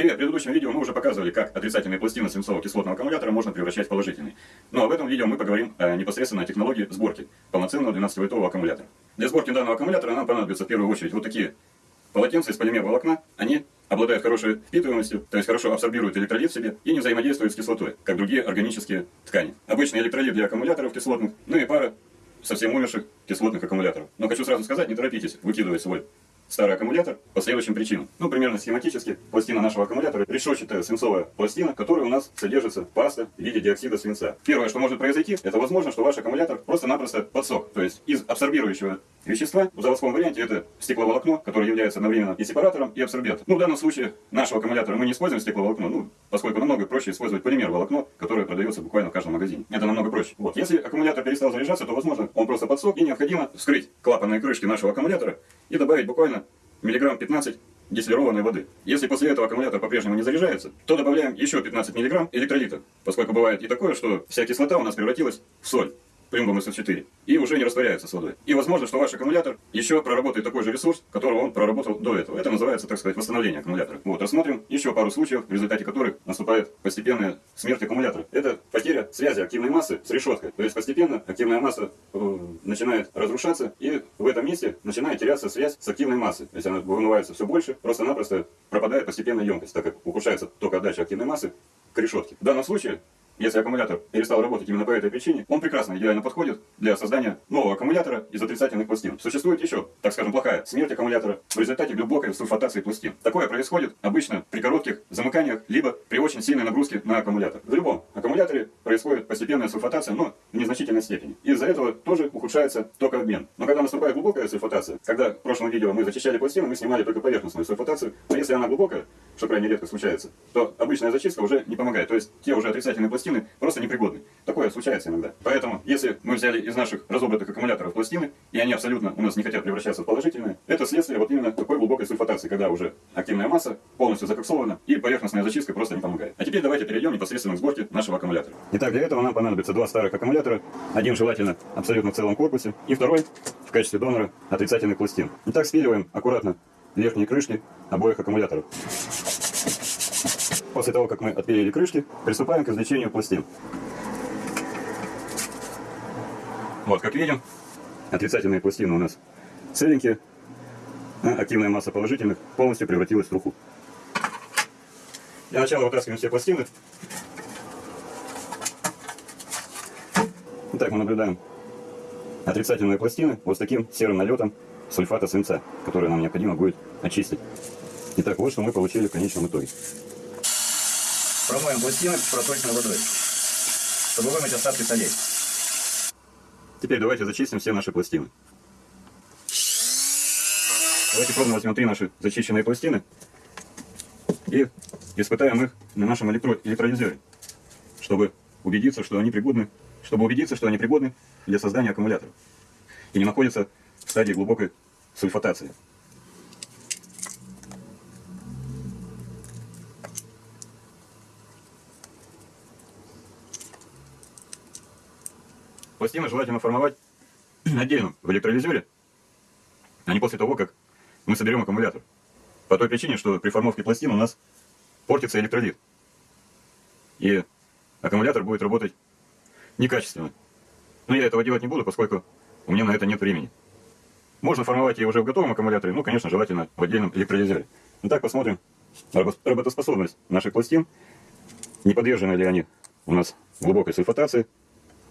Привет! В предыдущем видео мы уже показывали, как отрицательные пластины свинцово-кислотного аккумулятора можно превращать в положительные. Ну а в этом видео мы поговорим о непосредственно о технологии сборки полноценного 12-вольтового аккумулятора. Для сборки данного аккумулятора нам понадобится в первую очередь вот такие полотенца из полимер-волокна. Они обладают хорошей впитываемостью, то есть хорошо абсорбируют электролит в себе и не взаимодействуют с кислотой, как другие органические ткани. Обычный электролит для аккумуляторов кислотных, ну и пара совсем умерших кислотных аккумуляторов. Но хочу сразу сказать, не торопитесь выкидывать свой старый аккумулятор по следующим причинам. Ну, примерно схематически, пластина нашего аккумулятора решетчатая свинцовая пластина, которая у нас содержится паста в виде диоксида свинца. Первое, что может произойти, это возможно, что ваш аккумулятор просто-напросто подсох. То есть из абсорбирующего вещества, в заводском варианте это стекловолокно, которое является одновременно и сепаратором, и абсорбентом. Ну, в данном случае нашего аккумулятора мы не используем стекловолокно, ну, поскольку намного проще использовать полимер-волокно, которое продается буквально в каждом магазине. Это намного проще. Вот. Если аккумулятор перестал заряжаться, то, возможно, он просто подсох, и необходимо вскрыть клапанные крышки нашего аккумулятора и добавить буквально миллиграмм 15 дистиллированной воды. Если после этого аккумулятор по-прежнему не заряжается, то добавляем еще 15 миллиграмм электролита, поскольку бывает и такое, что вся кислота у нас превратилась в соль плюмбом СО4, и уже не растворяется с водой. И возможно, что ваш аккумулятор еще проработает такой же ресурс, которого он проработал до этого. Это называется, так сказать, восстановление аккумулятора. Вот, рассмотрим еще пару случаев, в результате которых наступает постепенная смерть аккумулятора. Это потеря связи активной массы с решеткой. То есть постепенно активная масса э, начинает разрушаться, и в этом месте начинает теряться связь с активной массой. То есть она вымывается все больше, просто-напросто пропадает постепенно емкость, так как ухудшается только отдача активной массы к решетке. В данном случае если аккумулятор перестал работать именно по этой причине, он прекрасно, идеально подходит для создания нового аккумулятора из отрицательных пластин. Существует еще, так скажем, плохая смерть аккумулятора в результате глубокой сульфатации пластин. Такое происходит обычно при коротких замыканиях, либо при очень сильной нагрузке на аккумулятор. В любом аккумуляторе происходит постепенная сульфатация, но в незначительной степени. Из-за этого тоже ухудшается токообмен. Но когда наступает глубокая сульфатация, когда в прошлом видео мы зачищали пластины, мы снимали только поверхностную сульфатацию, но если она глубокая, что крайне редко случается, то обычная зачистка уже не помогает. То есть те уже отрицательные пластины пластины просто непригодны. Такое случается иногда. Поэтому, если мы взяли из наших разобранных аккумуляторов пластины, и они абсолютно у нас не хотят превращаться в положительные, это следствие вот именно такой глубокой сульфатации, когда уже активная масса полностью закоксована, и поверхностная зачистка просто не помогает. А теперь давайте перейдем непосредственно к сборке нашего аккумулятора. Итак, для этого нам понадобится два старых аккумулятора, один желательно абсолютно в целом корпусе, и второй в качестве донора отрицательных пластин. Итак, спиливаем аккуратно верхние крышки обоих аккумуляторов. После того, как мы отпилили крышки, приступаем к извлечению пластин. Вот, как видим, отрицательные пластины у нас целенькие, а активная масса положительных полностью превратилась в труху. Для начала вытаскиваем все пластины. Итак, мы наблюдаем отрицательные пластины вот с таким серым налетом сульфата свинца, который нам необходимо будет очистить. Итак, вот что мы получили в конечном итоге. Промоем пластины проточной водой, чтобы вымыть остатки солей. Теперь давайте зачистим все наши пластины. Давайте пробно возьмем три наши зачищенные пластины и испытаем их на нашем электро электролизере, чтобы убедиться, что они пригодны, чтобы убедиться, что они пригодны для создания аккумуляторов и не находятся в стадии глубокой сульфатации. Пластины желательно формовать отдельно в электролизере, а не после того, как мы соберем аккумулятор. По той причине, что при формовке пластин у нас портится электролит. И аккумулятор будет работать некачественно. Но я этого делать не буду, поскольку у меня на это нет времени. Можно формовать ее уже в готовом аккумуляторе, ну, конечно, желательно в отдельном электролизере. Итак, посмотрим работоспособность наших пластин. Не подвержены ли они у нас глубокой сульфатации,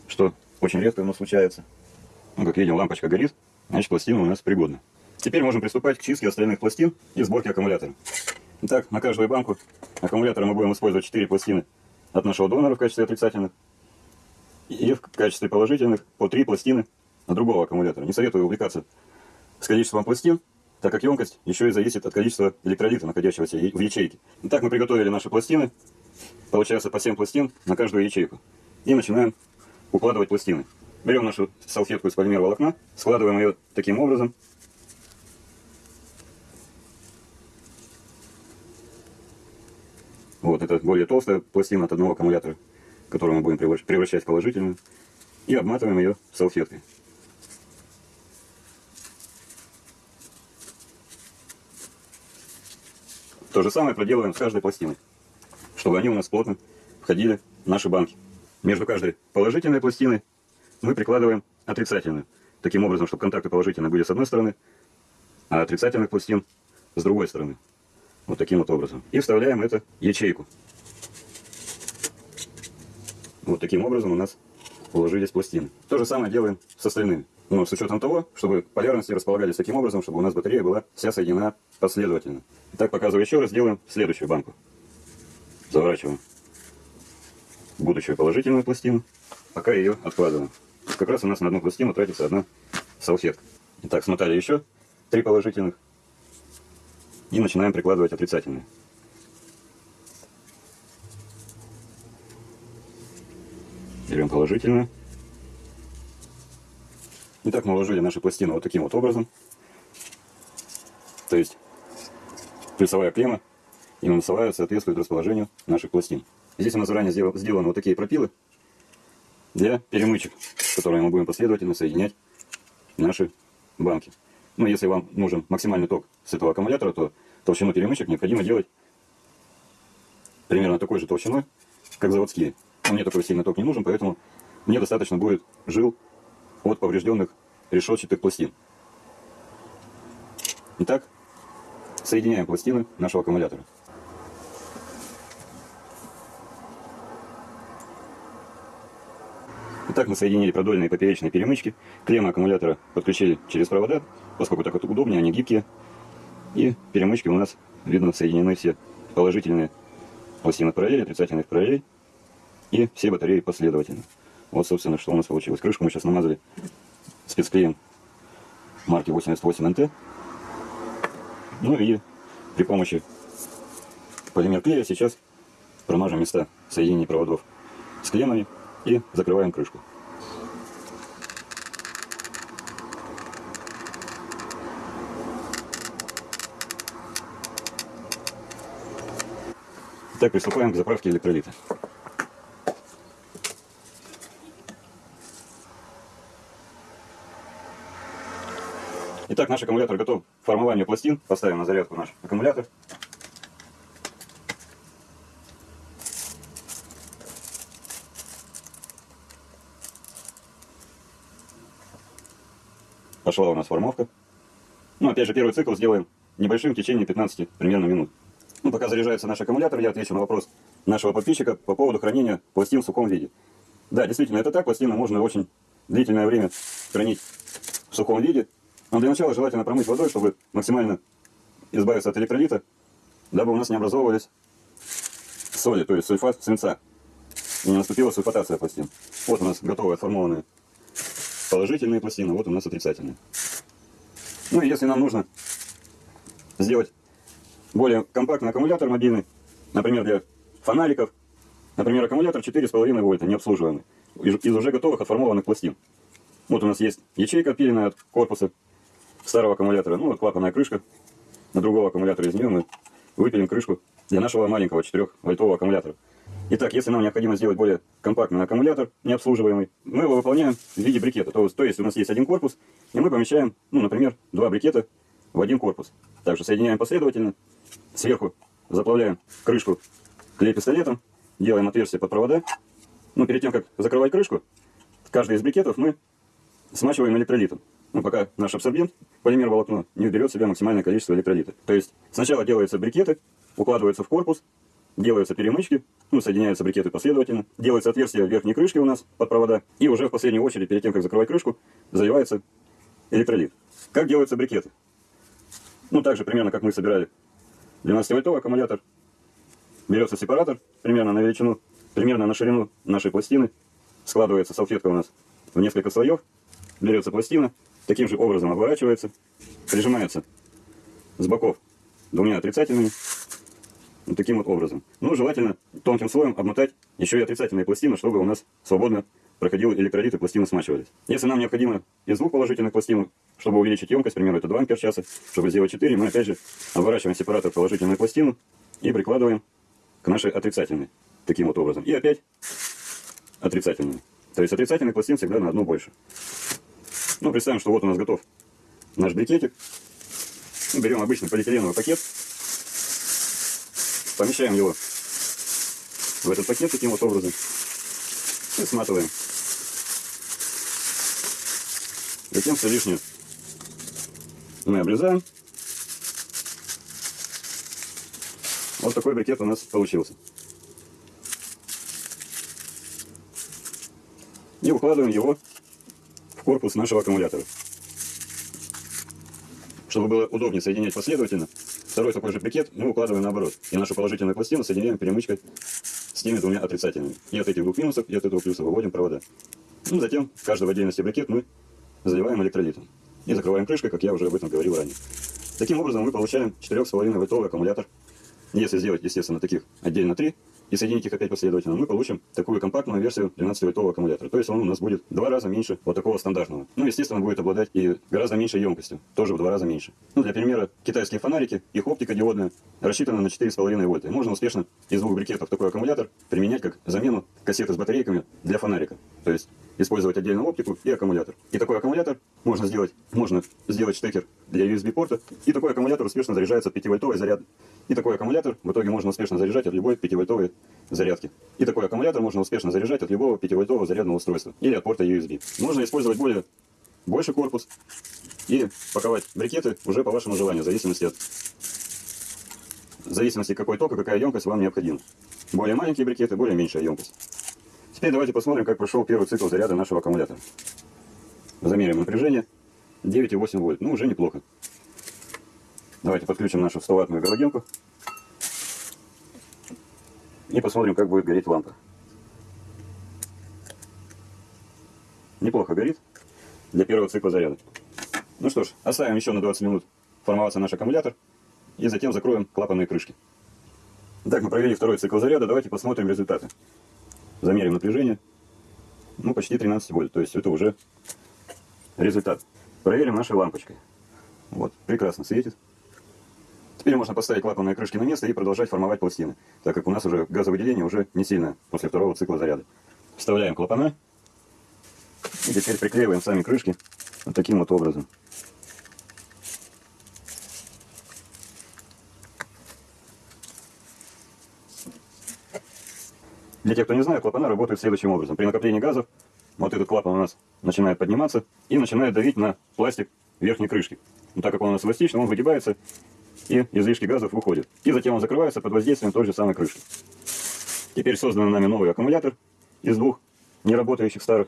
что очень редко оно случается. Ну, как видим, лампочка горит, значит пластина у нас пригодна. Теперь можем приступать к чистке остальных пластин и сборке аккумулятора. Итак, на каждую банку аккумулятора мы будем использовать 4 пластины от нашего донора в качестве отрицательных и в качестве положительных по 3 пластины от другого аккумулятора. Не советую увлекаться с количеством пластин, так как емкость еще и зависит от количества электролита, находящегося в ячейке. Итак, мы приготовили наши пластины. Получается по 7 пластин на каждую ячейку. И начинаем укладывать пластины. Берем нашу салфетку из полимер волокна, складываем ее таким образом. Вот, это более толстая пластина от одного аккумулятора, которую мы будем превращать в положительную. И обматываем ее салфеткой. То же самое проделываем с каждой пластиной, чтобы они у нас плотно входили в наши банки. Между каждой положительной пластиной мы прикладываем отрицательную. Таким образом, чтобы контакты положительные были с одной стороны, а отрицательных пластин с другой стороны. Вот таким вот образом. И вставляем это ячейку. Вот таким образом у нас уложились пластины. То же самое делаем с остальными. Но с учетом того, чтобы полярности располагались таким образом, чтобы у нас батарея была вся соединена последовательно. Итак, показываю еще раз, делаем следующую банку. Заворачиваем будущую положительную пластину, пока ее откладываем. Как раз у нас на одну пластину тратится одна салфетка. Итак, смотали еще три положительных. И начинаем прикладывать отрицательные. Берем положительную. Итак, мы уложили наши пластины вот таким вот образом. То есть плюсовая клемма и минусовая соответствует расположению наших пластин. Здесь у нас заранее сделаны вот такие пропилы для перемычек, которые мы будем последовательно соединять наши банки. Но если вам нужен максимальный ток с этого аккумулятора, то толщину перемычек необходимо делать примерно такой же толщиной, как заводские. Но мне такой сильный ток не нужен, поэтому мне достаточно будет жил от поврежденных решетчатых пластин. Итак, соединяем пластины нашего аккумулятора. Итак, мы соединили продольные и поперечные перемычки. Клеммы аккумулятора подключили через провода, поскольку так вот удобнее, они гибкие. И перемычки у нас, видно, соединены все положительные пластины отрицательные в параллель. И все батареи последовательно. Вот, собственно, что у нас получилось. Крышку мы сейчас намазали спецклеем марки 88NT. Ну и при помощи полимер клея сейчас промажем места соединений проводов с клеммами и закрываем крышку. Так, приступаем к заправке электролита. Итак, наш аккумулятор готов к формованию пластин. Поставим на зарядку наш аккумулятор. Пошла у нас формовка. Ну, опять же, первый цикл сделаем небольшим в течение 15 примерно минут. Ну, пока заряжается наш аккумулятор, я отвечу на вопрос нашего подписчика по поводу хранения пластин в сухом виде. Да, действительно, это так. Пластины можно очень длительное время хранить в сухом виде. Но для начала желательно промыть водой, чтобы максимально избавиться от электролита, дабы у нас не образовывались соли, то есть сульфат свинца. И не наступила сульфатация пластин. Вот у нас готовые отформованные положительные пластины, вот у нас отрицательные. Ну и если нам нужно сделать более компактный аккумулятор мобильный, например, для фонариков, например, аккумулятор 4,5 вольта, необслуживаемый, из уже готовых отформованных пластин. Вот у нас есть ячейка отпиленная от корпуса старого аккумулятора, ну вот клапанная крышка. На другого аккумулятора из нее мы выпилим крышку для нашего маленького 4-вольтового аккумулятора. Итак, если нам необходимо сделать более компактный аккумулятор, необслуживаемый, мы его выполняем в виде брикета. То, то есть у нас есть один корпус, и мы помещаем, ну, например, два брикета в один корпус. Также соединяем последовательно, сверху заплавляем крышку клей-пистолетом, делаем отверстие под провода. Ну, перед тем, как закрывать крышку, каждый из брикетов мы смачиваем электролитом. Ну, пока наш абсорбент, полимер волокно, не уберет в себя максимальное количество электролита. То есть сначала делаются брикеты, укладываются в корпус, делаются перемычки, ну, соединяются брикеты последовательно, делается отверстие верхней крышке у нас под провода, и уже в последнюю очередь, перед тем, как закрывать крышку, заливается электролит. Как делаются брикеты? Ну, так же примерно, как мы собирали 12-вольтовый аккумулятор. Берется сепаратор, примерно на величину, примерно на ширину нашей пластины. Складывается салфетка у нас в несколько слоев. Берется пластина, таким же образом оборачивается, прижимается с боков двумя отрицательными таким вот образом. Ну, желательно тонким слоем обмотать еще и отрицательные пластины, чтобы у нас свободно проходил электролит и пластины смачивались. Если нам необходимо из двух положительных пластин, чтобы увеличить емкость, примерно это 2 ампер часа, чтобы сделать 4, мы опять же оборачиваем сепаратор положительную пластину и прикладываем к нашей отрицательной. Таким вот образом. И опять отрицательную. То есть отрицательных пластин всегда на одну больше. Ну, представим, что вот у нас готов наш брикетик. Берем обычный полиэтиленовый пакет помещаем его в этот пакет таким вот образом и сматываем. Затем все лишнее мы обрезаем. Вот такой брикет у нас получился. И укладываем его в корпус нашего аккумулятора. Чтобы было удобнее соединять последовательно, второй такой же брикет мы укладываем наоборот. И нашу положительную пластину соединяем перемычкой с теми двумя отрицательными. И от этих двух минусов, и от этого плюса выводим провода. Ну, затем каждый в отдельности брикет мы заливаем электролитом. И закрываем крышкой, как я уже об этом говорил ранее. Таким образом мы получаем 4,5 вольтовый аккумулятор. Если сделать, естественно, таких отдельно 3, и соединить их опять последовательно, мы получим такую компактную версию 12-вольтового аккумулятора. То есть он у нас будет в два раза меньше вот такого стандартного. Ну, естественно, будет обладать и гораздо меньшей емкостью, тоже в два раза меньше. Ну, для примера, китайские фонарики, их оптика диодная рассчитана на 4,5 вольта. Можно успешно из двух брикетов такой аккумулятор применять как замену кассеты с батарейками для фонарика. То есть использовать отдельно оптику и аккумулятор. И такой аккумулятор можно сделать, можно сделать штекер для USB-порта, и такой аккумулятор успешно заряжается от 5-вольтовой заряд. И такой аккумулятор в итоге можно успешно заряжать от любой 5-вольтовой зарядки. И такой аккумулятор можно успешно заряжать от любого 5-вольтового зарядного устройства или от порта USB. Можно использовать более больше корпус и паковать брикеты уже по вашему желанию, в зависимости от в зависимости какой ток и какая емкость вам необходима. Более маленькие брикеты, более меньшая емкость. Теперь давайте посмотрим, как прошел первый цикл заряда нашего аккумулятора. Замерим напряжение 9,8 вольт. Ну, уже неплохо. Давайте подключим нашу 100-ваттную галогенку. И посмотрим, как будет гореть лампа. Неплохо горит для первого цикла заряда. Ну что ж, оставим еще на 20 минут формоваться наш аккумулятор. И затем закроем клапанные крышки. Так, мы провели второй цикл заряда. Давайте посмотрим результаты. Замерим напряжение. Ну, почти 13 вольт. То есть это уже результат. Проверим нашей лампочкой. Вот, прекрасно светит. Теперь можно поставить клапанные крышки на место и продолжать формовать пластины, так как у нас уже газовыделение уже не сильно после второго цикла заряда. Вставляем клапана и теперь приклеиваем сами крышки вот таким вот образом. Для тех, кто не знает, клапана работают следующим образом. При накоплении газов вот этот клапан у нас начинает подниматься и начинает давить на пластик верхней крышки. Но так как он у нас эластичный, он выгибается и излишки газов выходят. И затем он закрывается под воздействием той же самой крышки. Теперь созданный нами новый аккумулятор из двух неработающих старых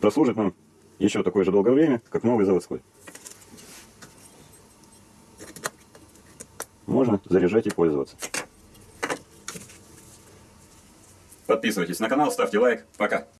прослужит нам еще такое же долгое время, как новый заводской. Можно заряжать и пользоваться. Подписывайтесь на канал, ставьте лайк. Пока.